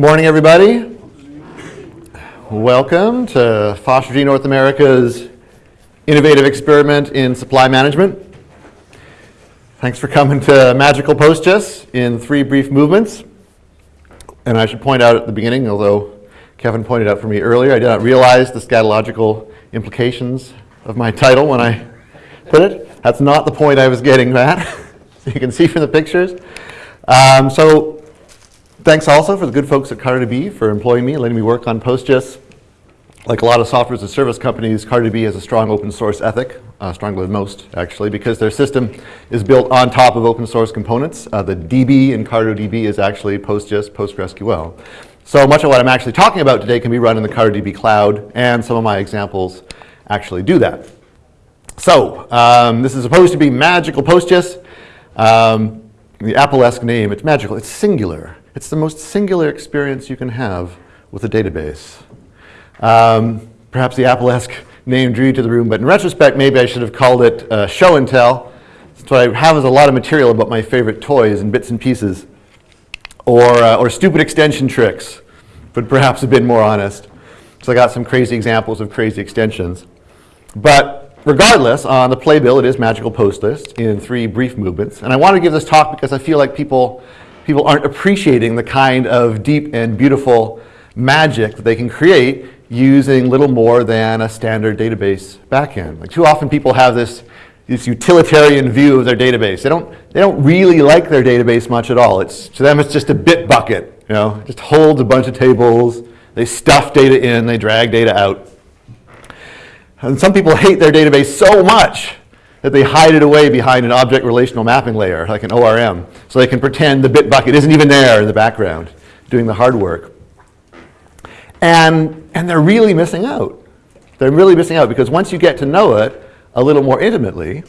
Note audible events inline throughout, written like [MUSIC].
Good morning, everybody. Welcome to FOSS4G North America's innovative experiment in supply management. Thanks for coming to Magical PostGIS in three brief movements. And I should point out at the beginning, although Kevin pointed out for me earlier, I did not realize the scatological implications of my title when I put it. That's not the point I was getting at. [LAUGHS] you can see from the pictures. Um, so Thanks also for the good folks at CartoDB for employing me, and letting me work on PostGIS. Like a lot of software as a service companies, CartoDB has a strong open source ethic, uh, stronger than most actually, because their system is built on top of open source components. Uh, the DB in CartoDB is actually PostGIS, PostgreSQL. So much of what I'm actually talking about today can be run in the CartoDB cloud, and some of my examples actually do that. So um, this is supposed to be magical PostGIS. Um, the Apple-esque name, it's magical, it's singular. It's the most singular experience you can have with a database. Um, perhaps the Apple-esque name drew you to the room, but in retrospect, maybe I should have called it uh, show and tell. So I have is a lot of material about my favorite toys and bits and pieces, or, uh, or stupid extension tricks, but perhaps a bit more honest. So I got some crazy examples of crazy extensions. But regardless, on the playbill, it is Magical PostGIS in three brief movements. And I want to give this talk because I feel like people people aren't appreciating the kind of deep and beautiful magic that they can create using little more than a standard database backend. Like too often people have this, this utilitarian view of their database. They don't, they don't really like their database much at all. It's, to them it's just a bit bucket, you know, it just holds a bunch of tables, they stuff data in, they drag data out. And some people hate their database so much that they hide it away behind an object relational mapping layer, like an ORM, so they can pretend the bit bucket isn't even there in the background, doing the hard work. And, and they're really missing out. They're really missing out because once you get to know it a little more intimately,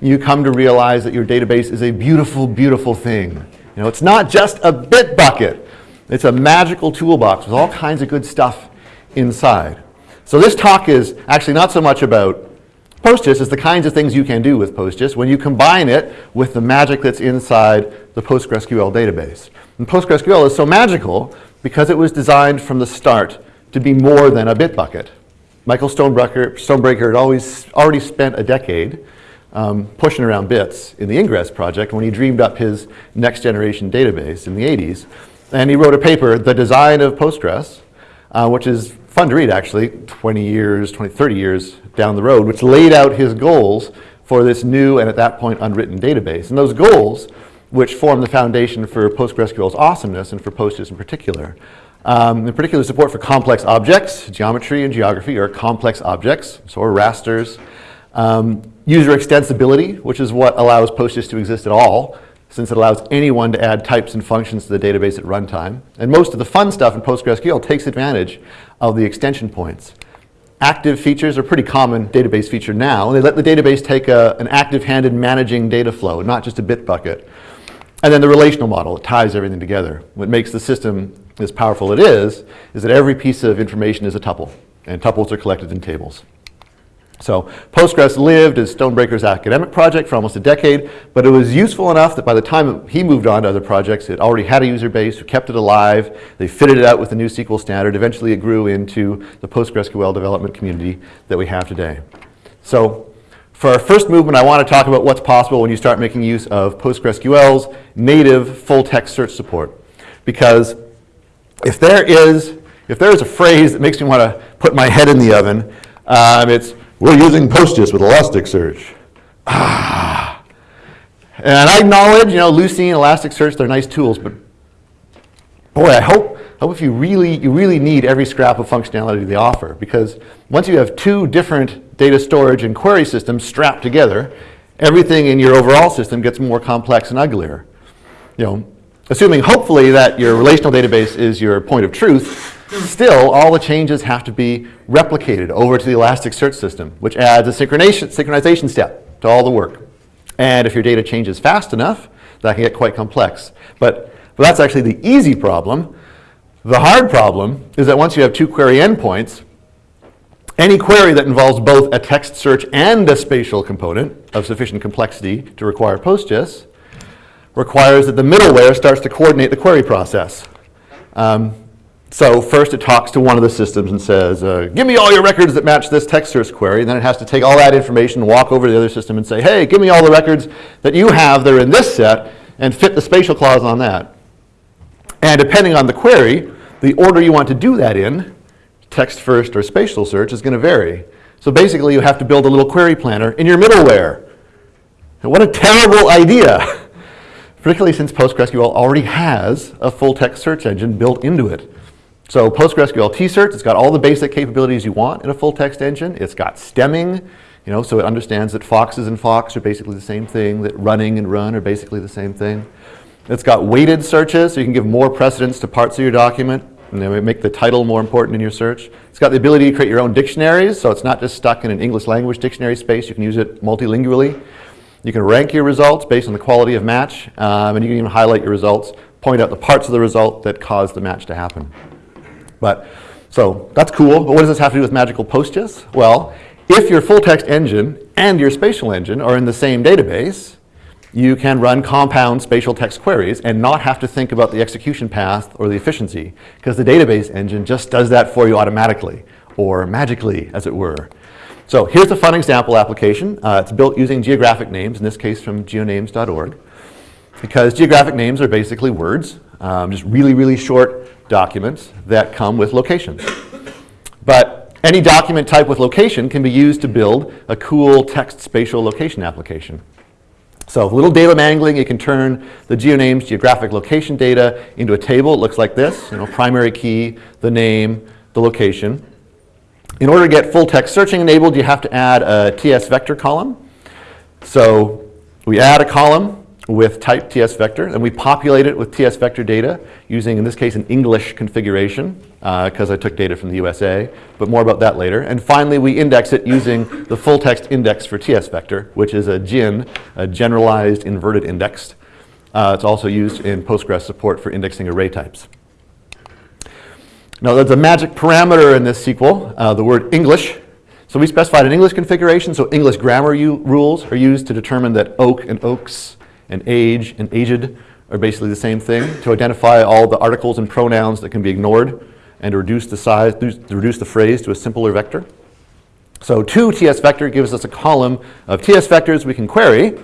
you come to realize that your database is a beautiful, beautiful thing. You know, it's not just a bit bucket. It's a magical toolbox with all kinds of good stuff inside. So this talk is actually not so much about PostGIS is the kinds of things you can do with PostGIS when you combine it with the magic that's inside the PostgreSQL database. And PostgreSQL is so magical because it was designed from the start to be more than a bit bucket. Michael Stonebraker, Stonebreaker had always already spent a decade um, pushing around bits in the Ingres project when he dreamed up his next generation database in the 80s. And he wrote a paper, The Design of Postgres, uh, which is fun to read actually, 20 years, 20, 30 years down the road, which laid out his goals for this new and at that point unwritten database. And those goals, which form the foundation for PostgreSQL's awesomeness and for PostGIS in particular, um, in particular support for complex objects, geometry and geography are complex objects, so are rasters. Um, user extensibility, which is what allows PostGIS to exist at all, since it allows anyone to add types and functions to the database at runtime. And most of the fun stuff in PostgreSQL takes advantage of the extension points. Active features are pretty common database feature now. They let the database take a, an active-handed managing data flow, not just a bit bucket. And then the relational model, it ties everything together. What makes the system as powerful as it is, is that every piece of information is a tuple, and tuples are collected in tables. So Postgres lived as Stonebraker's academic project for almost a decade, but it was useful enough that by the time he moved on to other projects, it already had a user base who kept it alive. They fitted it out with the new SQL standard. Eventually it grew into the PostgreSQL development community that we have today. So for our first movement, I want to talk about what's possible when you start making use of PostgreSQL's native full-text search support. Because if there is, if there is a phrase that makes me want to put my head in the oven, um, it's we're using PostGIS with Elasticsearch. Ah. And I acknowledge, you know, Lucene, and Elasticsearch, they're nice tools, but boy, I hope, hope if you really, you really need every scrap of functionality they offer, because once you have two different data storage and query systems strapped together, everything in your overall system gets more complex and uglier. You know, assuming hopefully that your relational database is your point of truth, Still, all the changes have to be replicated over to the Elasticsearch system, which adds a synchronization, step to all the work. And if your data changes fast enough, that can get quite complex. But, but that's actually the easy problem. The hard problem is that once you have two query endpoints, any query that involves both a text search and a spatial component of sufficient complexity to require PostGIS requires that the middleware starts to coordinate the query process. Um, So first it talks to one of the systems and says, uh, give me all your records that match this text search query. And then it has to take all that information, walk over to the other system and say, hey, give me all the records that you have that are in this set and fit the spatial clause on that. And depending on the query, the order you want to do that in, text first or spatial search, is going to vary. So basically you have to build a little query planner in your middleware. And what a terrible idea! [LAUGHS] Particularly since PostgreSQL already has a full text search engine built into it. So PostgreSQL T-Search, it's got all the basic capabilities you want in a full text engine. It's got stemming, you know, so it understands that foxes and fox are basically the same thing, that running and run are basically the same thing. It's got weighted searches, so you can give more precedence to parts of your document and then make the title more important in your search. It's got the ability to create your own dictionaries, so it's not just stuck in an English language dictionary space. You can use it multilingually. You can rank your results based on the quality of match, um, and you can even highlight your results, point out the parts of the result that caused the match to happen. But, so that's cool, but what does this have to do with Magical PostGIS? Well, if your full text engine and your spatial engine are in the same database, you can run compound spatial text queries and not have to think about the execution path or the efficiency, because the database engine just does that for you automatically, or magically, as it were. So here's a fun example application. Uh, it's built using geographic names, in this case from geonames.org, because geographic names are basically words, um, just really, really short documents that come with locations. But any document type with location can be used to build a cool text spatial location application. So a little data mangling, you can turn the GeoNames geographic location data into a table. It looks like this, you know, primary key, the name, the location. In order to get full text searching enabled, you have to add a TS vector column. So we add a column with type TS vector, and we populate it with TS vector data using, in this case, an English configuration, because uh, I took data from the USA, but more about that later. And finally, we index it using the full text index for TS vector, which is a GIN, a generalized inverted index. Uh, it's also used in Postgres support for indexing array types. Now, there's a magic parameter in this SQL, uh, the word English. So we specified an English configuration, so English grammar rules are used to determine that oak and oaks and age and aged are basically the same thing to identify all the articles and pronouns that can be ignored and to reduce the size, to reduce the phrase to a simpler vector. So two TS vector gives us a column of TS vectors we can query.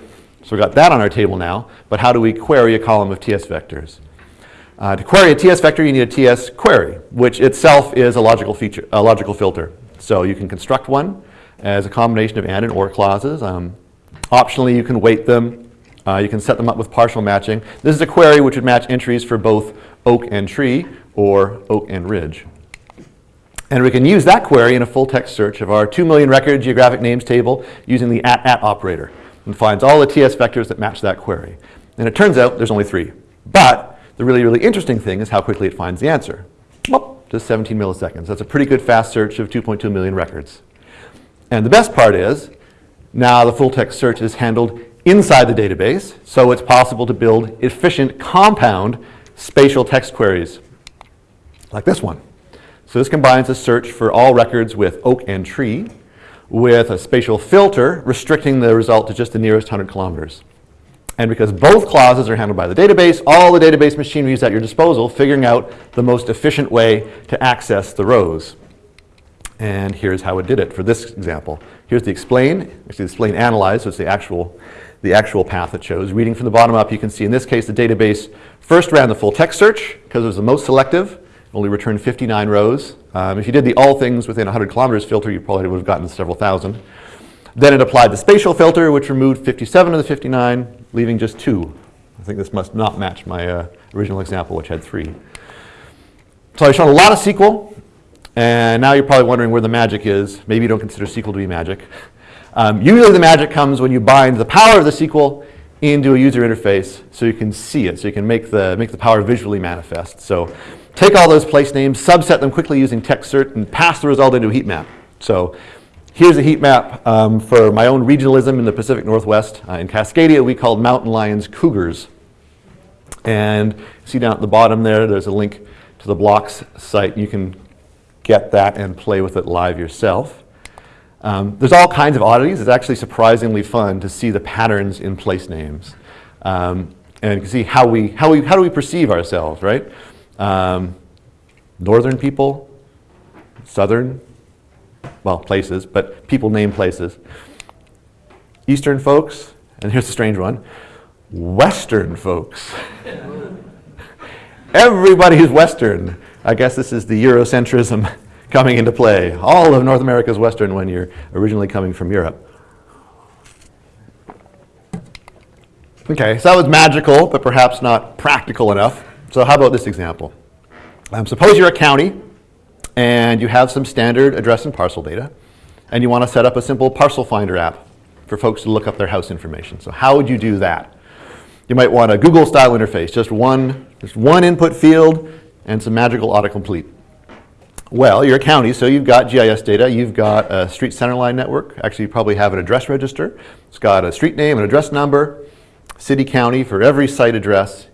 So we've got that on our table now, but how do we query a column of TS vectors? Uh, to query a TS vector, you need a TS query, which itself is a logical feature, a logical filter. So you can construct one as a combination of and and or clauses. Um, optionally, you can weight them uh, you can set them up with partial matching. This is a query which would match entries for both oak and tree or oak and ridge. And we can use that query in a full text search of our 2 million record geographic names table using the at at operator and finds all the TS vectors that match that query. And it turns out there's only three. But the really, really interesting thing is how quickly it finds the answer. Well, just 17 milliseconds. That's a pretty good fast search of 2.2 million records. And the best part is, now the full text search is handled inside the database, so it's possible to build efficient compound spatial text queries, like this one. So this combines a search for all records with oak and tree with a spatial filter restricting the result to just the nearest 100 kilometers. And because both clauses are handled by the database, all the database machinery is at your disposal, figuring out the most efficient way to access the rows. And here's how it did it for this example. Here's the explain, actually the explain analyze, so it's the actual the actual path it shows. Reading from the bottom up, you can see in this case the database first ran the full text search because it was the most selective, only returned 59 rows. Um, if you did the all things within 100 kilometers filter, you probably would have gotten several thousand. Then it applied the spatial filter, which removed 57 of the 59, leaving just two. I think this must not match my uh, original example, which had three. So I've shown a lot of SQL, and now you're probably wondering where the magic is. Maybe you don't consider SQL to be magic. Um, usually the magic comes when you bind the power of the SQL into a user interface so you can see it, so you can make the, make the power visually manifest. So take all those place names, subset them quickly using text TextCert, and pass the result into a heat map. So here's a heat map um, for my own regionalism in the Pacific Northwest. Uh, in Cascadia, we called mountain lions cougars. And see down at the bottom there, there's a link to the blocks site. You can get that and play with it live yourself. Um, there's all kinds of oddities. It's actually surprisingly fun to see the patterns in place names. Um, and see how we, how, we, how do we perceive ourselves, right? Um, northern people, southern, well, places, but people name places. Eastern folks, and here's a strange one, Western folks. [LAUGHS] Everybody who's Western. I guess this is the Eurocentrism [LAUGHS] coming into play. All of North America is Western when you're originally coming from Europe. Okay, so that was magical, but perhaps not practical enough. So how about this example? Um, suppose you're a county and you have some standard address and parcel data, and you want to set up a simple parcel finder app for folks to look up their house information. So how would you do that? You might want a Google style interface, just one, just one input field and some magical autocomplete. Well, you're a county, so you've got GIS data, you've got a street centerline network. Actually, you probably have an address register. It's got a street name, an address number, city, county for every site address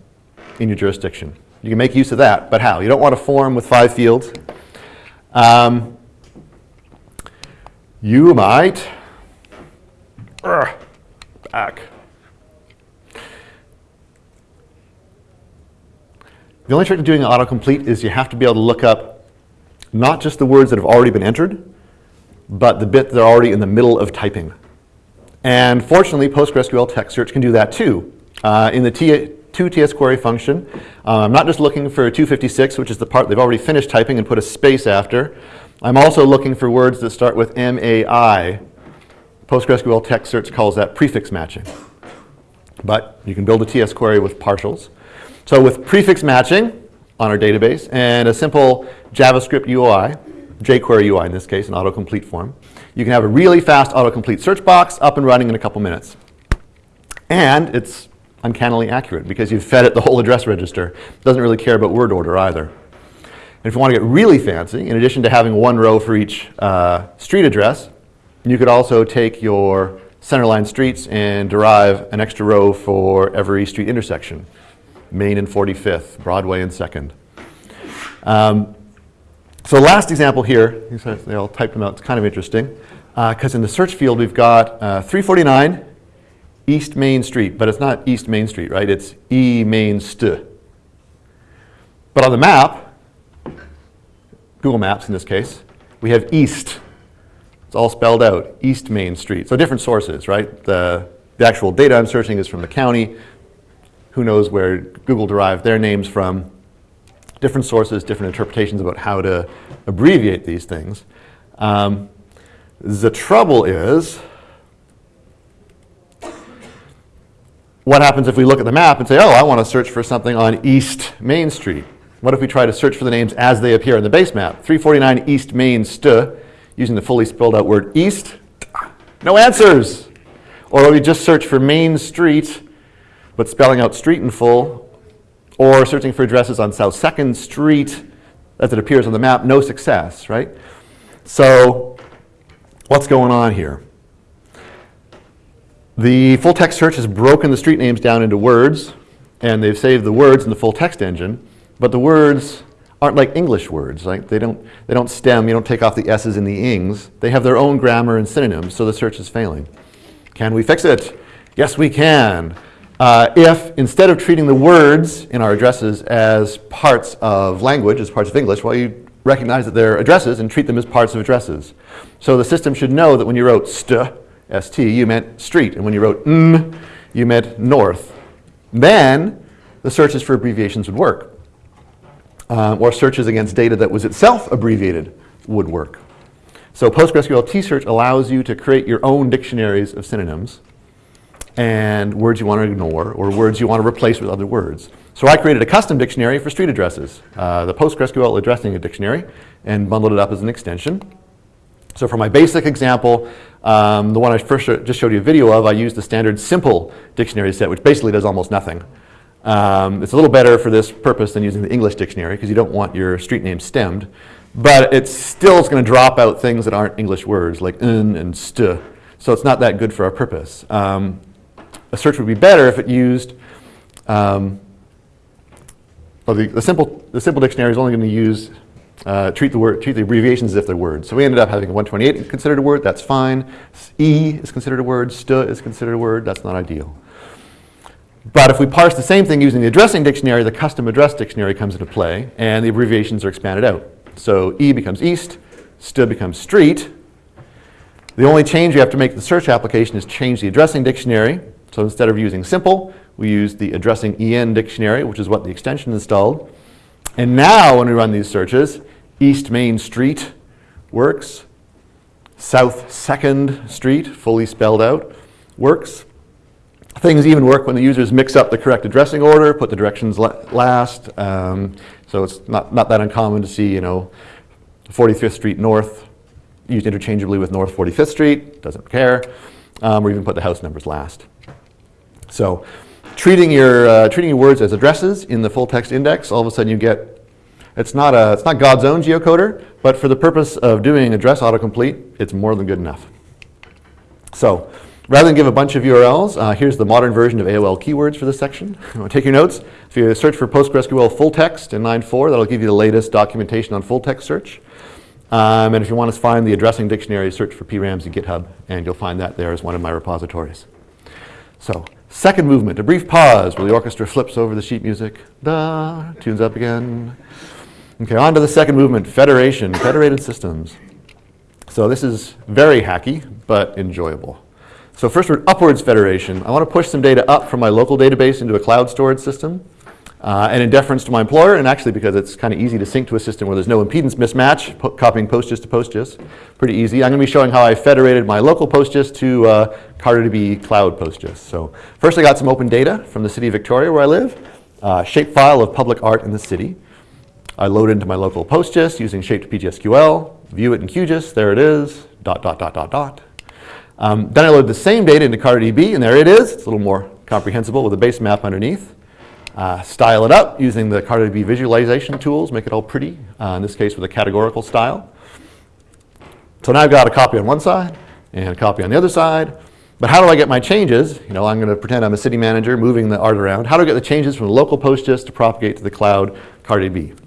in your jurisdiction. You can make use of that, but how? You don't want a form with five fields. Um, you might, uh, back. The only trick to doing autocomplete is you have to be able to look up not just the words that have already been entered, but the bit that are already in the middle of typing. And fortunately, PostgreSQL text search can do that too. Uh, in the T to TS query function, uh, I'm not just looking for 256, which is the part they've already finished typing and put a space after. I'm also looking for words that start with MAI. PostgreSQL text search calls that prefix matching. But you can build a TS query with partials. So with prefix matching on our database and a simple JavaScript UI, jQuery UI in this case, an autocomplete form, you can have a really fast autocomplete search box up and running in a couple minutes. And it's uncannily accurate because you've fed it the whole address register. It doesn't really care about word order either. And if you want to get really fancy, in addition to having one row for each uh, street address, you could also take your centerline streets and derive an extra row for every street intersection. Main and 45th, Broadway and 2nd. Um, so last example here, they all typed them out, it's kind of interesting, because uh, in the search field we've got uh, 349 East Main Street, but it's not East Main Street, right? It's E Main St. But on the map, Google Maps in this case, we have East. It's all spelled out, East Main Street. So different sources, right? The, the actual data I'm searching is from the county. Who knows where Google derived their names from. Different sources, different interpretations about how to abbreviate these things. Um, the trouble is, what happens if we look at the map and say, oh, I want to search for something on East Main Street? What if we try to search for the names as they appear in the base map? 349 East Main St, using the fully spelled out word East, no answers. Or we just search for Main Street, but spelling out street in full, or searching for addresses on South 2nd Street as it appears on the map, no success, right? So what's going on here? The full text search has broken the street names down into words, and they've saved the words in the full text engine, but the words aren't like English words. Right? They, don't, they don't stem, you don't take off the S's and the ings. They have their own grammar and synonyms, so the search is failing. Can we fix it? Yes, we can. Uh, if instead of treating the words in our addresses as parts of language, as parts of English, well, you recognize that they're addresses and treat them as parts of addresses. So the system should know that when you wrote st, st, you meant street. And when you wrote n, you meant north. Then the searches for abbreviations would work. Um, or searches against data that was itself abbreviated would work. So PostgreSQL T-Search allows you to create your own dictionaries of synonyms and words you want to ignore or words you want to replace with other words. So I created a custom dictionary for street addresses, uh, the PostgreSQL addressing dictionary, and bundled it up as an extension. So for my basic example, um, the one I first sh just showed you a video of, I used the standard simple dictionary set, which basically does almost nothing. Um, it's a little better for this purpose than using the English dictionary because you don't want your street name stemmed. But it still is going to drop out things that aren't English words like n and st. So it's not that good for our purpose. Um, a search would be better if it used, um, well, the, the, simple, the simple dictionary is only going to use uh, treat the word, treat the abbreviations as if they're words. So we ended up having 128 considered a word, that's fine. E is considered a word, st is considered a word, that's not ideal. But if we parse the same thing using the addressing dictionary, the custom address dictionary comes into play, and the abbreviations are expanded out. So E becomes east, st becomes street. The only change you have to make to the search application is change the addressing dictionary. So instead of using simple, we use the addressing EN dictionary, which is what the extension installed. And now when we run these searches, East Main Street works. South 2nd Street, fully spelled out, works. Things even work when the users mix up the correct addressing order, put the directions la last. Um, so it's not, not that uncommon to see, you know, 45th Street North used interchangeably with North 45th Street, doesn't care, um, or even put the house numbers last. So treating your, uh, treating your words as addresses in the full text index, all of a sudden you get it's not, a, it's not God's own geocoder, but for the purpose of doing address autocomplete, it's more than good enough. So rather than give a bunch of URLs, uh, here's the modern version of AOL keywords for this section. [LAUGHS] Take your notes. If you search for PostgreSQL full text in 9.4, that'll give you the latest documentation on full text search. Um, and if you want to find the addressing dictionary, search for pramsey in GitHub, and you'll find that there as one of my repositories. So second movement, a brief pause where the orchestra flips over the sheet music. Da, tunes up again. Okay, on to the second movement, federation, federated systems. So this is very hacky, but enjoyable. So first we're upwards federation. I want to push some data up from my local database into a cloud storage system. Uh, and in deference to my employer, and actually because it's kind of easy to sync to a system where there's no impedance mismatch, copying PostGIS to PostGIS, pretty easy. I'm going to be showing how I federated my local PostGIS to uh, CartoDB Cloud PostGIS. So first I got some open data from the city of Victoria where I live, uh, shapefile of public art in the city. I load into my local PostGIS using shp2pgsql, view it in QGIS, there it is, dot, dot, dot, dot, dot. Um, then I load the same data into CartoDB, and there it is. It's a little more comprehensible with a base map underneath. Uh, style it up using the CartoDB visualization tools, make it all pretty, uh, in this case with a categorical style. So now I've got a copy on one side and a copy on the other side. But how do I get my changes? You know, I'm going to pretend I'm a city manager moving the art around. How do I get the changes from the local PostGIS to propagate to the cloud CartoDB?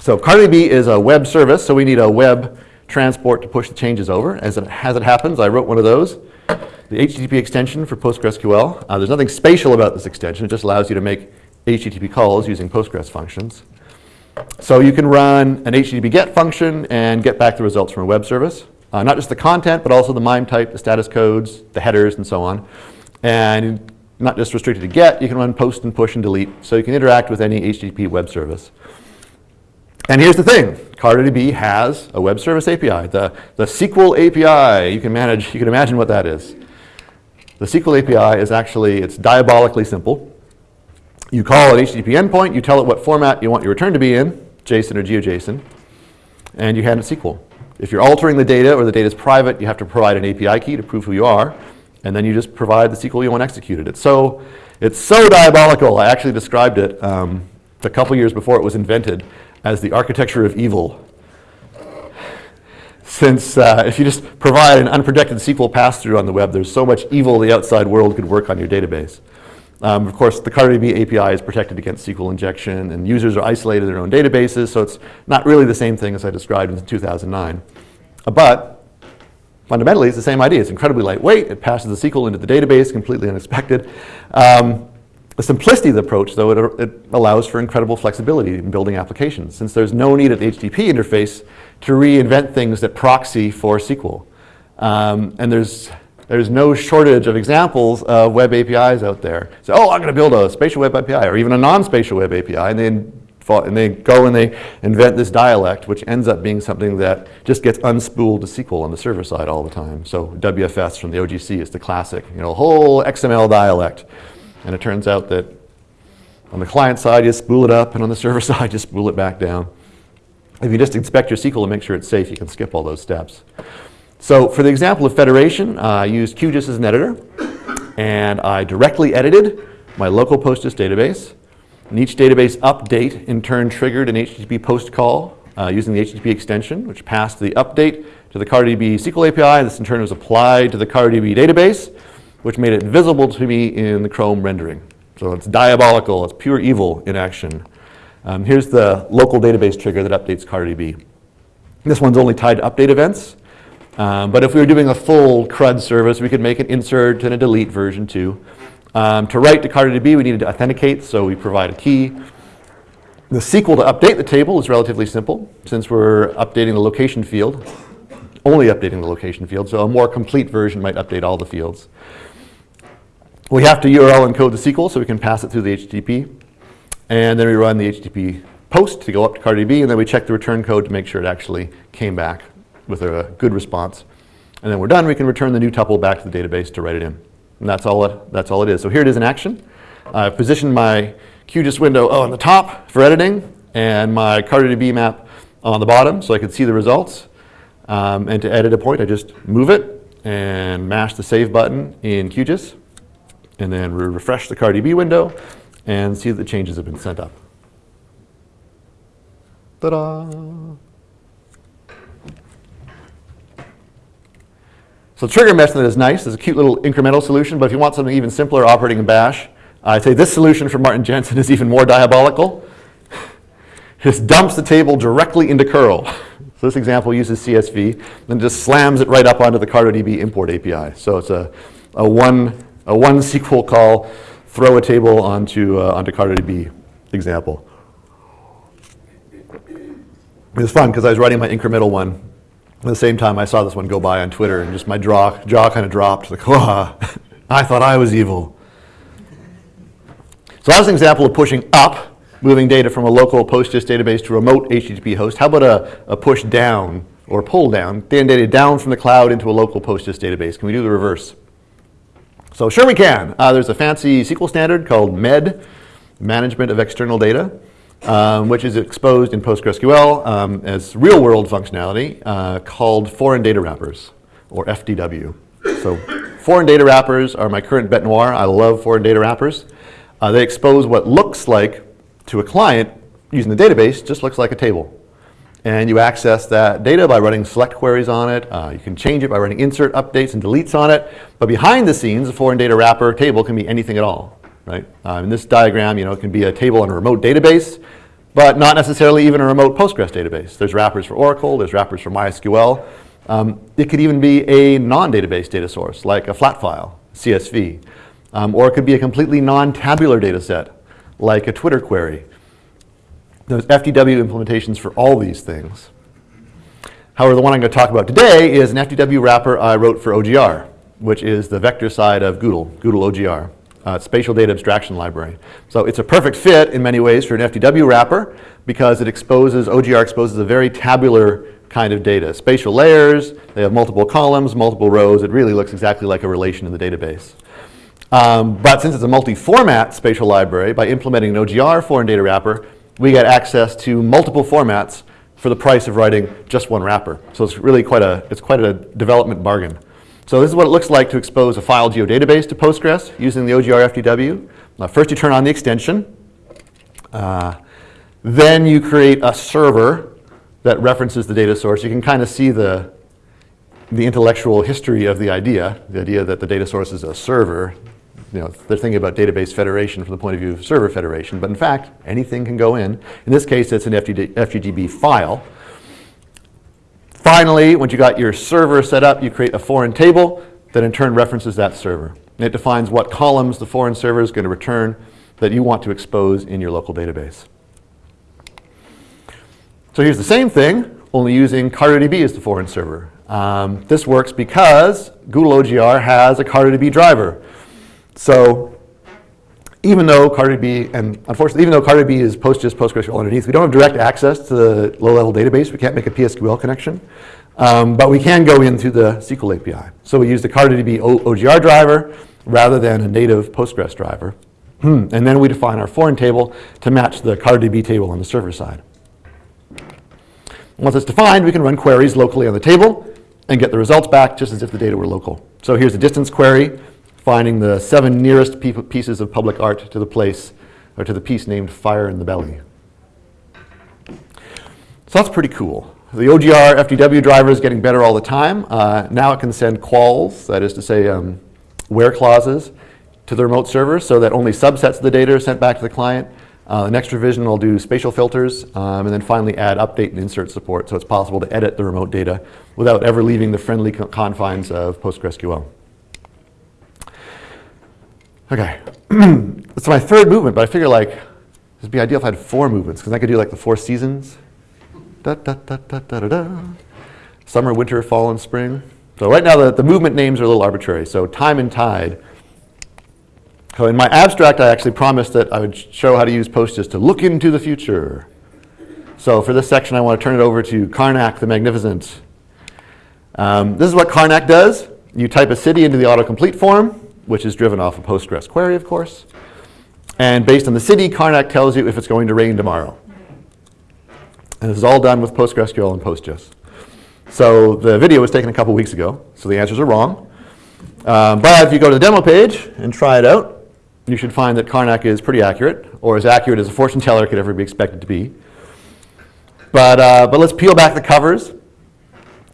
So CartoDB is a web service, so we need a web transport to push the changes over. As it, as it happens, I wrote one of those. The HTTP extension for PostgreSQL. Uh, there's nothing spatial about this extension. It just allows you to make HTTP calls using Postgres functions. So you can run an HTTP GET function and get back the results from a web service. Uh, not just the content, but also the MIME type, the status codes, the headers, and so on. And not just restricted to GET, you can run POST and PUSH and DELETE. So you can interact with any HTTP web service. And here's the thing, CartoDB has a web service API, the, the SQL API. You can manage, you can imagine what that is. The SQL API is actually, it's diabolically simple. You call an HTTP endpoint, you tell it what format you want your return to be in, JSON or GeoJSON, and you hand it SQL. If you're altering the data or the data is private, you have to provide an API key to prove who you are, and then you just provide the SQL you want executed. It's so, it's so diabolical. I actually described it um, a couple years before it was invented as the architecture of evil. Since uh, if you just provide an unprotected SQL pass-through on the web, there's so much evil the outside world could work on your database. Um, of course, the CartoDB API is protected against SQL injection, and users are isolated in their own databases, so it's not really the same thing as I described in 2009. Uh, but fundamentally, it's the same idea. It's incredibly lightweight. It passes the SQL into the database, completely unexpected. Um, the simplicity of the approach, though, it, it, allows for incredible flexibility in building applications, since there's no need at the HTTP interface to reinvent things that proxy for SQL. Um, and there's, there's no shortage of examples of web APIs out there. So, oh, I'm going to build a spatial web API, or even a non-spatial web API, and then and they go and they invent this dialect, which ends up being something that just gets unspooled to SQL on the server side all the time. So WFS from the OGC is the classic, you know, whole XML dialect. And it turns out that on the client side, you spool it up, and on the server [LAUGHS] side, you spool it back down. If you just inspect your SQL and make sure it's safe, you can skip all those steps. So for the example of federation, uh, I used QGIS as an editor, and I directly edited my local PostGIS database. And each database update in turn triggered an HTTP post call uh, using the HTTP extension, which passed the update to the CartoDB SQL API. This in turn was applied to the CartoDB database, which made it visible to me in the Chrome rendering. So it's diabolical, it's pure evil in action. Um, here's the local database trigger that updates CartoDB. This one's only tied to update events. Um, but if we were doing a full CRUD service, we could make an insert and a delete version too. Um, to write to CartoDB, we needed to authenticate, so we provide a key. The SQL to update the table is relatively simple, since we're updating the location field, only updating the location field, so a more complete version might update all the fields. We have to URL encode the SQL so we can pass it through the HTTP. And then we run the HTTP post to go up to CartoDB, and then we check the return code to make sure it actually came back with a good response. And then we're done, we can return the new tuple back to the database to write it in. And that's all it, that's all it is. So here it is in action. I've positioned my QGIS window on the top for editing and my CartoDB map on the bottom so I can see the results. Um, and to edit a point, I just move it and mash the save button in QGIS. And then we refresh the CartoDB window and see that the changes have been sent up. Ta-da! So trigger method is nice. It's a cute little incremental solution, but if you want something even simpler operating in bash, I'd say this solution from Martin Jensen is even more diabolical. [LAUGHS] Just dumps the table directly into curl. So this example uses CSV, then just slams it right up onto the CartoDB import API. So it's a, a, one, a one SQL call, throw a table onto, uh, onto CartoDB example. It was fun because I was writing my incremental one. At the same time, I saw this one go by on Twitter, and just my jaw, jaw kind of dropped. Like, [LAUGHS] oh, I thought I was evil. So that was an example of pushing up, moving data from a local PostGIS database to a remote HTTP host. How about a, a push down or pull down, data down from the cloud into a local PostGIS database? Can we do the reverse? So sure we can. Uh, there's a fancy SQL standard called MED, Management of External Data um, which is exposed in PostgreSQL um, as real-world functionality uh, called foreign data wrappers, or FDW. So foreign data wrappers are my current bet noir. I love foreign data wrappers. Uh, they expose what looks like, to a client using the database, just looks like a table. And you access that data by running select queries on it. Uh, you can change it by running insert updates and deletes on it. But behind the scenes, a foreign data wrapper table can be anything at all right? Um, in this diagram, you know, it can be a table on a remote database, but not necessarily even a remote Postgres database. There's wrappers for Oracle, there's wrappers for MySQL. Um, it could even be a non-database data source, like a flat file, CSV. Um, or it could be a completely non-tabular data set, like a Twitter query. There's FDW implementations for all these things. However, the one I'm going to talk about today is an FDW wrapper I wrote for OGR, which is the vector side of GDAL, GDAL OGR uh, spatial data abstraction library. So it's a perfect fit in many ways for an FDW wrapper because it exposes, OGR exposes a very tabular kind of data. Spatial layers, they have multiple columns, multiple rows. It really looks exactly like a relation in the database. Um, but since it's a multi-format spatial library, by implementing an OGR foreign data wrapper, we get access to multiple formats for the price of writing just one wrapper. So it's really quite a, it's quite a development bargain. So this is what it looks like to expose a file geodatabase to Postgres using the OGR. Uh, first you turn on the extension. Uh, then you create a server that references the data source. You can kind of see the, the intellectual history of the idea, the idea that the data source is a server. You know, they're thinking about database federation from the point of view of server federation, but in fact, anything can go in. In this case, it's an FGD, FGDB file. Finally, once you got your server set up, you create a foreign table that in turn references that server. And it defines what columns the foreign server is going to return that you want to expose in your local database. So here's the same thing, only using CartoDB as the foreign server. Um, this works because GDAL OGR has a CartoDB driver. So even though CartoDB, and unfortunately, even though CartoDB is PostGIS, PostgreSQL underneath, we don't have direct access to the low-level database. We can't make a PSQL connection. Um, but we can go into the SQL API. So we use the CartoDB OGR driver rather than a native Postgres driver. Hmm. and then we define our foreign table to match the CartoDB table on the server side. Once it's defined, we can run queries locally on the table and get the results back just as if the data were local. So here's a distance query finding the seven nearest pieces of public art to the place, or to the piece named Fire in the Belly. So that's pretty cool. The OGR FDW driver is getting better all the time. Uh, now it can send quals, that is to say um, where clauses, to the remote server so that only subsets of the data are sent back to the client. Uh, the next revision will do spatial filters um, and then finally add update and insert support so it's possible to edit the remote data without ever leaving the friendly confines of PostgreSQL. Okay, [CLEARS THROAT] it's my third movement, but I figure like it'd be ideal if I had four movements because I could do like the four seasons. Da, da, da, da, da, da, da. Summer, winter, fall, and spring. So right now the, the movement names are a little arbitrary. So time and tide. So in my abstract, I actually promised that I would show how to use PostGIS to look into the future. So for this section, I want to turn it over to Karnak the Magnificent. Um, this is what Karnak does. You type a city into the autocomplete form, which is driven off a Postgres query, of course. And based on the city, Karnak tells you if it's going to rain tomorrow. And this is all done with PostgreSQL and PostGIS. So the video was taken a couple weeks ago, so the answers are wrong. Um, but if you go to the demo page and try it out, you should find that Karnak is pretty accurate, or as accurate as a fortune teller could ever be expected to be. But, uh, but let's peel back the covers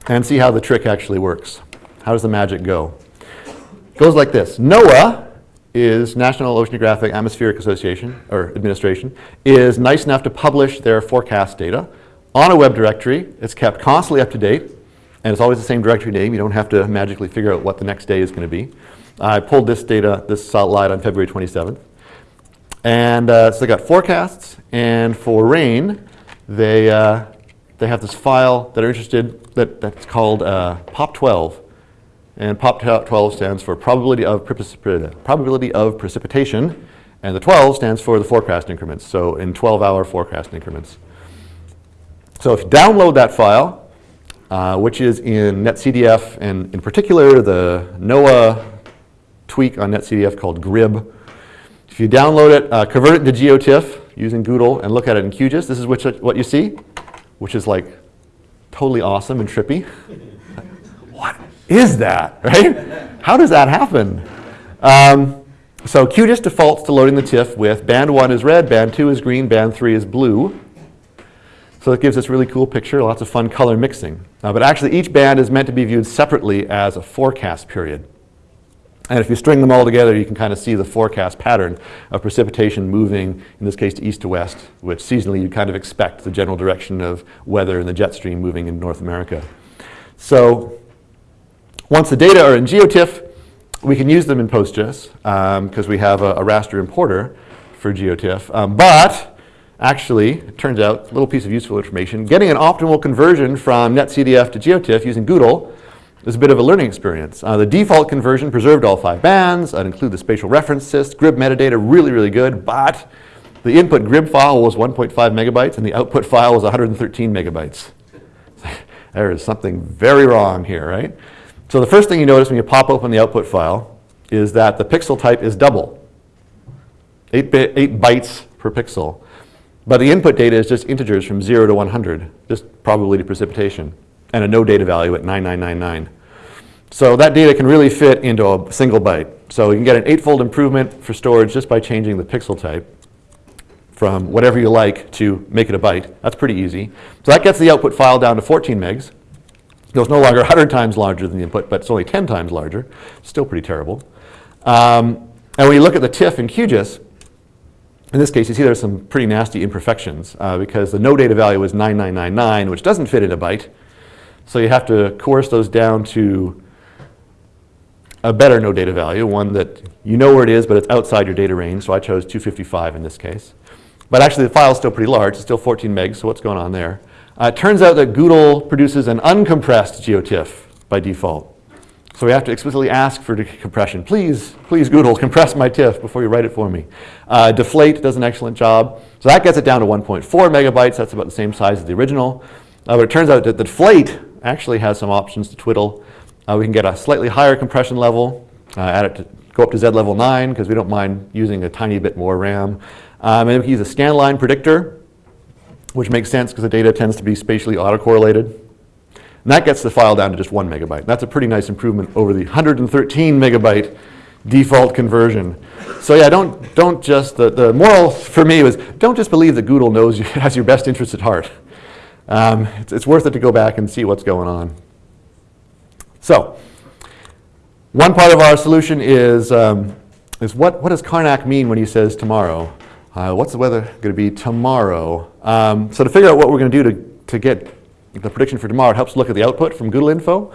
and see how the trick actually works. How does the magic go? Goes like this. NOAA is National Oceanographic Atmospheric Association, or Administration, is nice enough to publish their forecast data on a web directory. It's kept constantly up to date, and it's always the same directory name. You don't have to magically figure out what the next day is going to be. I pulled this data, this slide on February 27th. And uh, so they got forecasts, and for rain, they, uh, they have this file that are interested, that, that's called uh, POP12. And POP12 stands for probability of, probability of precipitation, and the 12 stands for the forecast increments, so in 12-hour forecast increments. So if you download that file, uh, which is in NetCDF, and in particular the NOAA tweak on NetCDF called GRIB, if you download it, uh, convert it to GeoTIFF using GDAL and look at it in QGIS, this is what you see, which is like totally awesome and trippy. [LAUGHS] is that, [LAUGHS] right? How does that happen? Um, so QGIS defaults to loading the TIFF with band 1 is red, band 2 is green, band 3 is blue. So it gives this really cool picture, lots of fun color mixing. Uh, but actually each band is meant to be viewed separately as a forecast period. And if you string them all together, you can kind of see the forecast pattern of precipitation moving, in this case, to east to west, which seasonally you kind of expect the general direction of weather and the jet stream moving in North America. So once the data are in GeoTIFF, we can use them in PostGIS because um, we have a, a, raster importer for GeoTIFF. Um, but Actually, it turns out, a little piece of useful information, getting an optimal conversion from NetCDF to GeoTIFF using GDAL is a bit of a learning experience. Uh, the default conversion preserved all five bands. I'd include the spatial reference sys, GRIB metadata, really, really good, but the input GRIB file was 1.5 megabytes and the output file was 113 megabytes. [LAUGHS] there is something very wrong here, right? So the first thing you notice when you pop open the output file is that the pixel type is double, eight, eight bytes per pixel. But the input data is just integers from 0 to 100, just probability precipitation, and a no data value at 9999. So that data can really fit into a single byte. So you can get an eightfold improvement for storage just by changing the pixel type from whatever you like to make it a byte. That's pretty easy. So that gets the output file down to 14 megs. So it's no longer 100 times larger than the input, but it's only 10 times larger. Still pretty terrible. Um, and when you look at the TIFF in QGIS, in this case, you see there's some pretty nasty imperfections uh, because the no data value is 9999, which doesn't fit in a byte. So you have to coerce those down to a better no data value, one that you know where it is, but it's outside your data range. So I chose 255 in this case. But actually, the file is still pretty large. It's still 14 megs, so what's going on there? Uh, it turns out that GDAL produces an uncompressed GeoTIFF by default. So we have to explicitly ask for decompression. Please, please GDAL, compress my TIFF before you write it for me. Uh, Deflate does an excellent job. So that gets it down to 1.4 megabytes. That's about the same size as the original. Uh, but it turns out that the Deflate actually has some options to twiddle. Uh, we can get a slightly higher compression level, uh, add it to, go up to Z level 9 because we don't mind using a tiny bit more RAM. Um, and we can use a scanline predictor, which makes sense because the data tends to be spatially autocorrelated. And that gets the file down to just one megabyte. That's a pretty nice improvement over the 113 megabyte default conversion. So yeah, don't, don't just, the, the moral for me was don't just believe that GDAL knows you, [LAUGHS] has your best interests at heart. Um, it's, it's worth it to go back and see what's going on. So, one part of our solution is, um, is what, what does Karnak mean when he says tomorrow? Uh, what's the weather going to be tomorrow? Um, so to figure out what we're going to do to, to get the prediction for tomorrow, it helps look at the output from gdalinfo.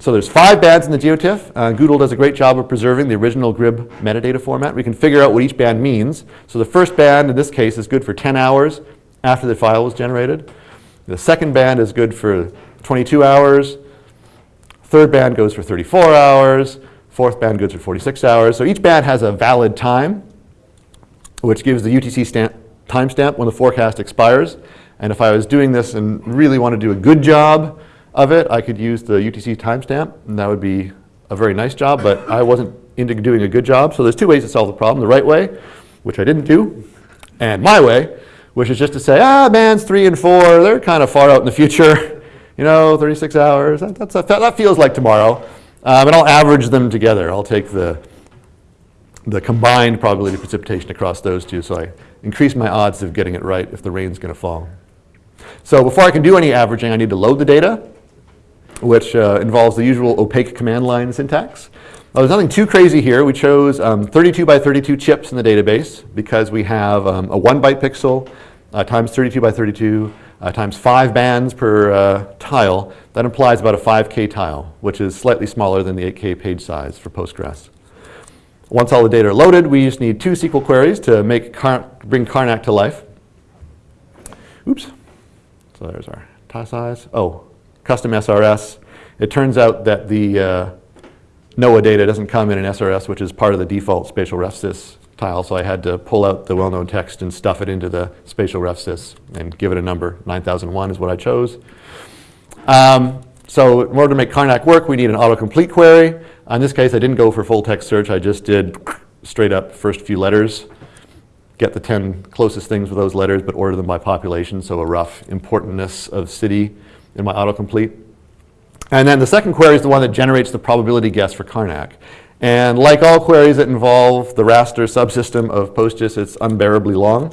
So there's five bands in the GeoTIFF. Uh, Google does a great job of preserving the original GRIB metadata format. We can figure out what each band means. So the first band, in this case, is good for 10 hours after the file was generated. The second band is good for 22 hours. Third band goes for 34 hours. Fourth band goes for 46 hours. So each band has a valid time, which gives the UTC stamp timestamp when the forecast expires. And if I was doing this and really want to do a good job, of it, I could use the UTC timestamp, and that would be a very nice job, but I wasn't into doing a good job. So there's two ways to solve the problem. The right way, which I didn't do, and my way, which is just to say, ah, bands three and four, they're kind of far out in the future. [LAUGHS] You know, 36 hours, that, that's a, that feels like tomorrow. Um, and I'll average them together. I'll take the, the combined probability of precipitation across those two, so I increase my odds of getting it right if the rain's going to fall. So before I can do any averaging, I need to load the data which uh, involves the usual opaque command line syntax. Well, there's nothing too crazy here. We chose um, 32 by 32 chips in the database because we have um, a one byte pixel uh, times 32 by 32 uh, times five bands per uh, tile. That implies about a 5K tile, which is slightly smaller than the 8K page size for Postgres. Once all the data are loaded, we just need two SQL queries to make Car bring Karnak to life. Oops. So there's our size. Oh, custom SRS. It turns out that the uh, NOAA data doesn't come in an SRS, which is part of the default spatial refsys tile, so I had to pull out the well-known text and stuff it into the spatial refsys and give it a number. 9001 is what I chose. Um, so in order to make Karnak work, we need an autocomplete query. In this case, I didn't go for full text search. I just did straight up first few letters, get the 10 closest things with those letters, but order them by population, so a rough importantness of city in my autocomplete. And then the second query is the one that generates the probability guess for Karnak. And like all queries that involve the raster subsystem of PostGIS, it's unbearably long.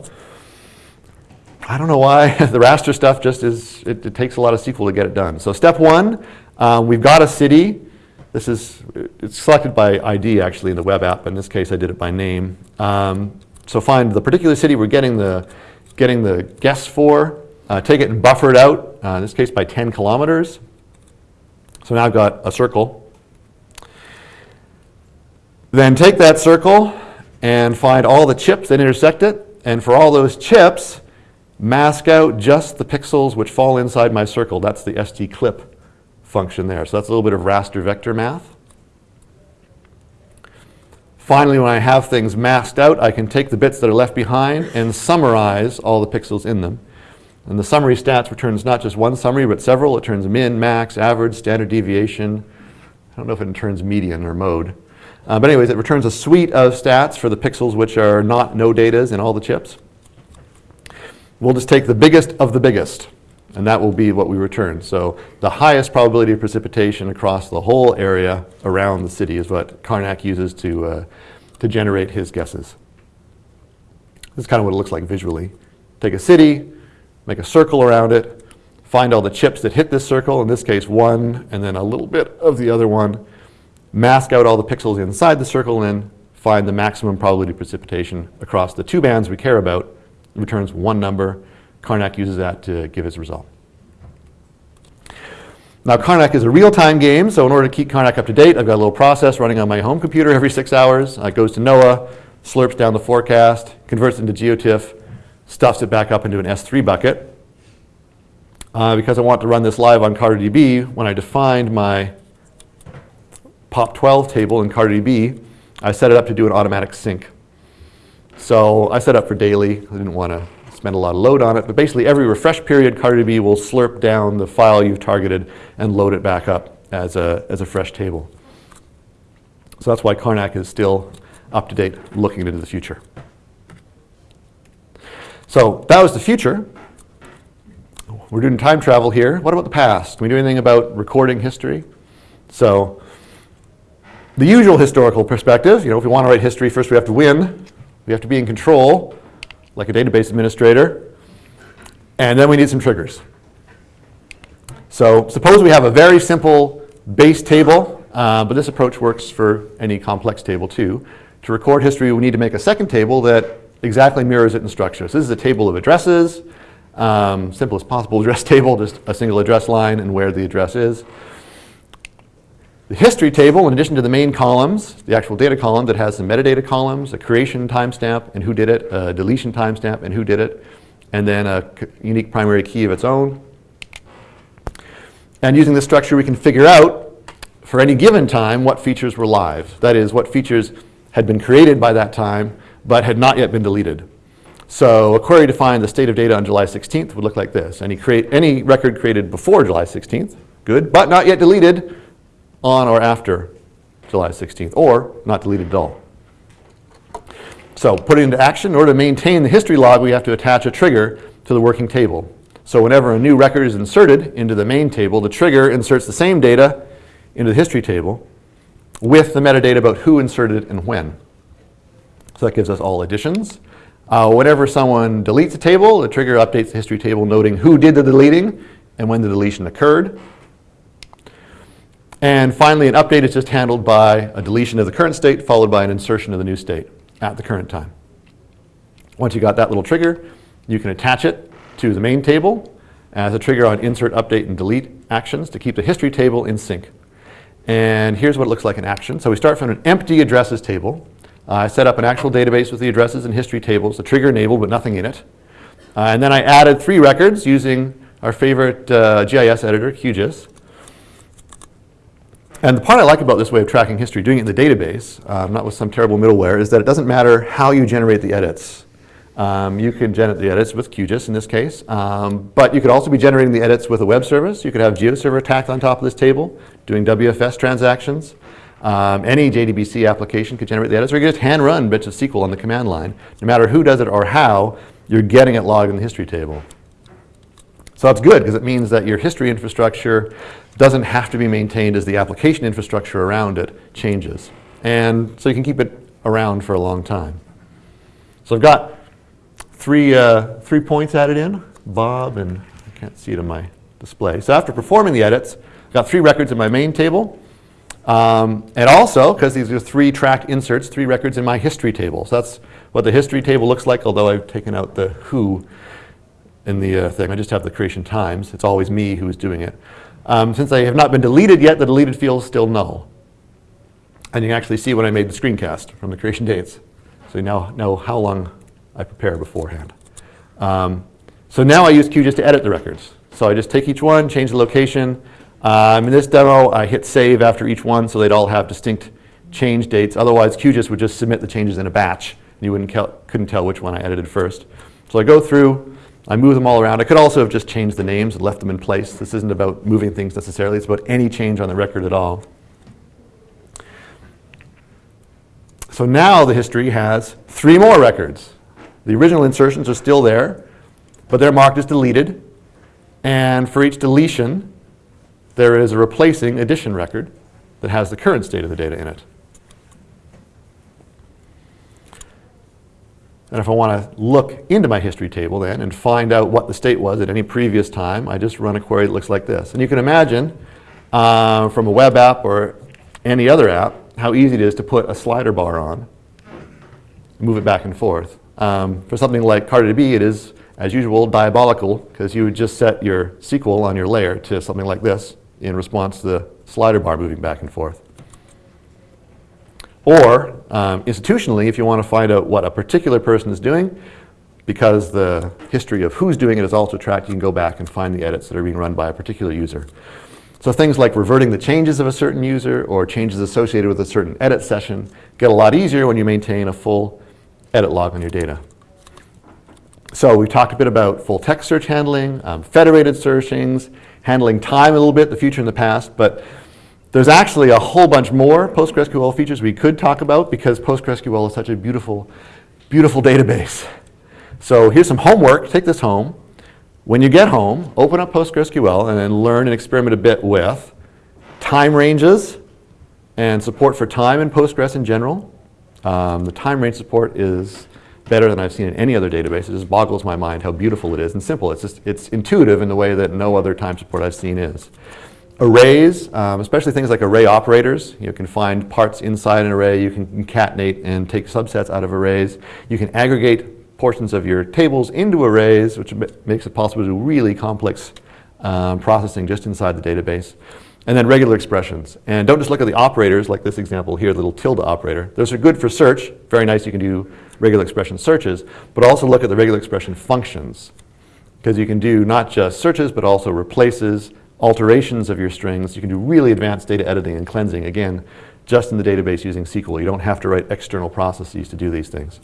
I don't know why. [LAUGHS] the raster stuff just is, it, it, takes a lot of SQL to get it done. So step one, um, we've got a city. This is, it's selected by ID actually in the web app, but in this case I did it by name. Um, so find the particular city we're getting the, getting the guess for, uh, take it and buffer it out, uh, in this case by 10 kilometers. So now I've got a circle. Then take that circle and find all the chips that intersect it. And for all those chips, mask out just the pixels which fall inside my circle. That's the ST_Clip function there. So that's a little bit of raster vector math. Finally, when I have things masked out, I can take the bits that are left behind and summarize all the pixels in them. And the summary stats returns not just one summary, but several. It turns min, max, average, standard deviation. I don't know if it returns median or mode. Uh, but anyways, it returns a suite of stats for the pixels which are not no datas in all the chips. We'll just take the biggest of the biggest, and that will be what we return. So the highest probability of precipitation across the whole area around the city is what Karnak uses to, uh, to generate his guesses. This is kind of what it looks like visually. Take a city, make a circle around it, find all the chips that hit this circle, in this case one, and then a little bit of the other one, mask out all the pixels inside the circle, and then find the maximum probability of precipitation across the two bands we care about. It returns one number. Karnak uses that to give his result. Now Karnak is a real-time game, so in order to keep Karnak up to date, I've got a little process running on my home computer every six hours. It goes to NOAA, slurps down the forecast, converts it into GeoTIFF, stuffs it back up into an S3 bucket. Uh, because I want to run this live on CartoDB, when I defined my POP12 table in CartoDB, I set it up to do an automatic sync. So I set it up for daily. I didn't want to spend a lot of load on it, but basically every refresh period, CartoDB will slurp down the file you've targeted and load it back up as a, as a fresh table. So that's why Karnak is still up to date, looking into the future. So that was the future. We're doing time travel here. What about the past? Can we do anything about recording history? So the usual historical perspective, you know, if we want to write history, first we have to win. We have to be in control, like a database administrator. And then we need some triggers. So suppose we have a very simple base table, uh, but this approach works for any complex table too. To record history, we need to make a second table that exactly mirrors it in structure. So this is a table of addresses, um, simplest possible [LAUGHS] address table, just a single address line and where the address is. The history table, in addition to the main columns, the actual data column that has the metadata columns, a creation timestamp and who did it, a deletion timestamp and who did it, and then a unique primary key of its own. And using this structure, we can figure out, for any given time, what features were live. That is, what features had been created by that time, but had not yet been deleted. So a query to find the state of data on July 16th would look like this. Any, create, any record created before July 16th, good, but not yet deleted, on or after July 16th, or not deleted at all. So put it into action. In order to maintain the history log, we have to attach a trigger to the working table. So whenever a new record is inserted into the main table, the trigger inserts the same data into the history table with the metadata about who inserted it and when. So that gives us all additions. Uh, whenever someone deletes a table, the trigger updates the history table noting who did the deleting and when the deletion occurred. And finally, an update is just handled by a deletion of the current state followed by an insertion of the new state at the current time. Once you got that little trigger, you can attach it to the main table as a trigger on insert, update, and delete actions to keep the history table in sync. And here's what it looks like in action. So we start from an empty addresses table. Uh, I set up an actual database with the addresses and history tables, the trigger enabled, but nothing in it. Uh, and then I added three records using our favorite uh, GIS editor, QGIS. And the part I like about this way of tracking history, doing it in the database, um, not with some terrible middleware, is that it doesn't matter how you generate the edits. Um, you can generate the edits with QGIS in this case, um, but you could also be generating the edits with a web service. You could have GeoServer tacked on top of this table, doing WFS transactions. Um, any JDBC application could generate the edits, or you could just hand run bits of SQL on the command line. No matter who does it or how, you're getting it logged in the history table. So that's good because it means that your history infrastructure doesn't have to be maintained as the application infrastructure around it changes. And so you can keep it around for a long time. So I've got three, uh, three points added in, Bob, and I can't see it on my display. So after performing the edits, I've got three records in my main table. Um, and also, because these are three tracked inserts, three records in my history table. So that's what the history table looks like, although I've taken out the who in the uh, thing. I just have the creation times. It's always me who's doing it. Um, since I have not been deleted yet, the deleted field is still null. And you can actually see when I made the screencast from the creation dates. So you now know how long I prepare beforehand. Um, so now I use QGIS to edit the records. So I just take each one, change the location. Um, in this demo, I hit save after each one so they'd all have distinct change dates. Otherwise, QGIS would just submit the changes in a batch. And you wouldn't couldn't tell which one I edited first. So I go through, I move them all around. I could also have just changed the names and left them in place. This isn't about moving things necessarily. It's about any change on the record at all. So now the history has three more records. The original insertions are still there, but they're marked as deleted. And for each deletion, there is a replacing addition record that has the current state of the data in it. And if I want to look into my history table then and find out what the state was at any previous time, I just run a query that looks like this. And you can imagine uh, from a web app or any other app how easy it is to put a slider bar on, move it back and forth. Um, for something like CartoDB, it is, as usual, diabolical because you would just set your SQL on your layer to something like this in response to the slider bar moving back and forth. Or um, institutionally, if you want to find out what a particular person is doing, because the history of who's doing it is also tracked, you can go back and find the edits that are being run by a particular user. So things like reverting the changes of a certain user or changes associated with a certain edit session get a lot easier when you maintain a full edit log on your data. So we talked a bit about full text search handling, um, federated searchings, handling time a little bit, the future and the past, but there's actually a whole bunch more PostgreSQL features we could talk about because PostgreSQL is such a beautiful, beautiful database. So here's some homework. Take this home. When you get home, open up PostgreSQL and then learn and experiment a bit with time ranges and support for time in Postgres in general. Um, the time range support is better than I've seen in any other database. It just boggles my mind how beautiful it is and simple. It's, just, it's intuitive in the way that no other time support I've seen is. Arrays, um, especially things like array operators, you can find parts inside an array, you can concatenate and take subsets out of arrays. You can aggregate portions of your tables into arrays, which makes it possible to do really complex um, processing just inside the database. And then regular expressions. And don't just look at the operators, like this example here, the little tilde operator. Those are good for search. Very nice, you can do regular expression searches. But also look at the regular expression functions. Because you can do not just searches, but also replaces, alterations of your strings. You can do really advanced data editing and cleansing, again, just in the database using SQL. You don't have to write external processes to do these things.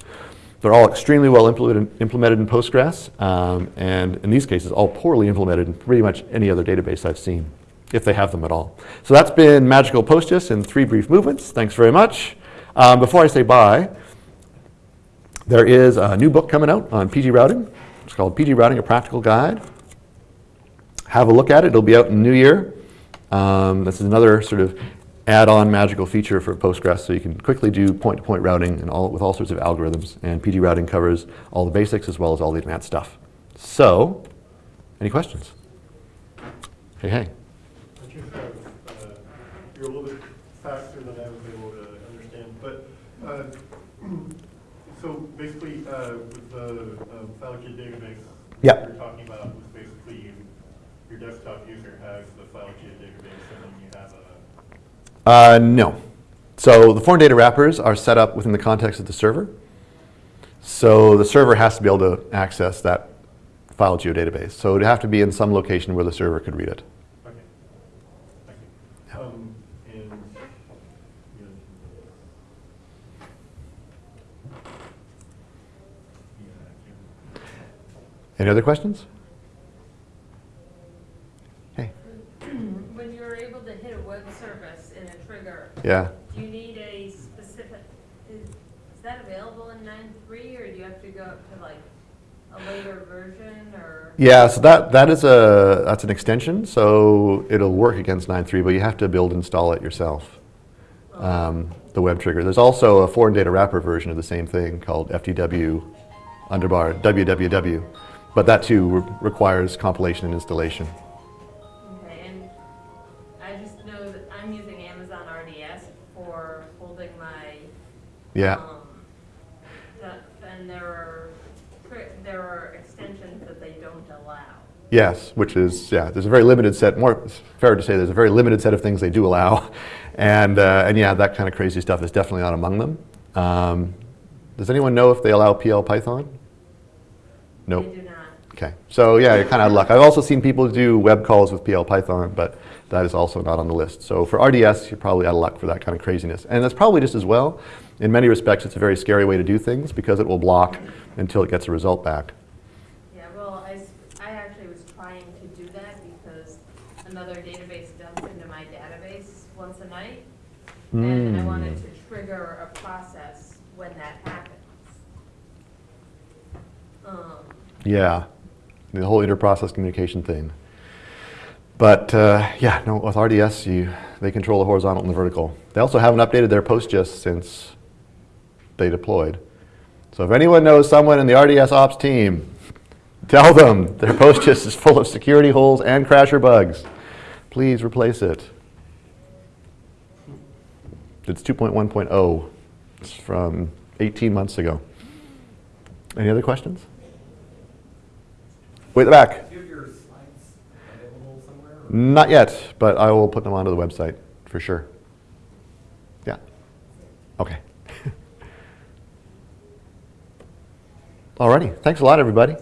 They're all extremely well implemented, in Postgres, um, and in these cases, all poorly implemented in pretty much any other database I've seen, if they have them at all. So that's been Magical PostGIS in three brief movements. Thanks very much. Um, before I say bye, there is a new book coming out on pgRouting. It's called pgRouting, A Practical Guide. Have a look at it. It'll be out in new year. Um, this is another sort of add-on magical feature for Postgres, so you can quickly do point-to-point routing and all, with all sorts of algorithms. And pgRouting covers all the basics as well as all the advanced stuff. So, any questions? Hey, hey. I think uh, you're a little bit faster than I was able to understand, but, uh, [CLEARS THROAT] so basically, uh, with the um, FileKit database, yeah. you're talking about was basically you- your desktop user has the FileKit database, and then you have a, Uh, no. So the foreign data wrappers are set up within the context of the server. So the server has to be able to access that file geodatabase. So it would have to be in some location where the server could read it. okay. Thank you. Um, And, yeah. Yeah, Any other questions? Hey. When you're able to hit a web service in a trigger, Yeah. do you need a specific, is, is that available in 9.3 or do you have to go up to like a later version, or? Yeah, so that, that is a, that's an extension, so it'll work against 9.3, but you have to build install it yourself, um, the web trigger. There's also a foreign data wrapper version of the same thing called FDW underbar www, but that too re- requires compilation and installation. Yeah, um, the- And there are, there are extensions that they don't allow. yes, which is, yeah, there's a very limited set, more fair to say there's a very limited set of things they do allow. [LAUGHS] And, uh, and yeah, that kind of crazy stuff is definitely not among them. Um, does anyone know if they allow PL Python? Nope. They do not. Okay, so yeah, you're kind of out of luck. I've also seen people do web calls with PL Python, but that is also not on the list. So for RDS, you're probably out of luck for that kind of craziness. And that's probably just as well. In many respects, it's a very scary way to do things because it will block until it gets a result back. Yeah, well, I actually was trying to do that because another database dumps into my database once a night. And I wanted to trigger a process when that happens. Um, Yeah, the whole inter-process communication thing. But uh, yeah, no, with RDS, you, they control the horizontal and the vertical. They also haven't updated their PostGIS since they deployed. So if anyone knows someone in the RDS ops team, [LAUGHS] tell them their PostGIS [LAUGHS] is full of security holes and crasher bugs. Please replace it. It's 2.1.0. It's from 18 months ago. Any other questions? Way at the back. Do you have your slides available somewhere? or- Not yet, but I will put them onto the website for sure. Yeah. Okay. [LAUGHS] Alrighty. Thanks a lot, everybody.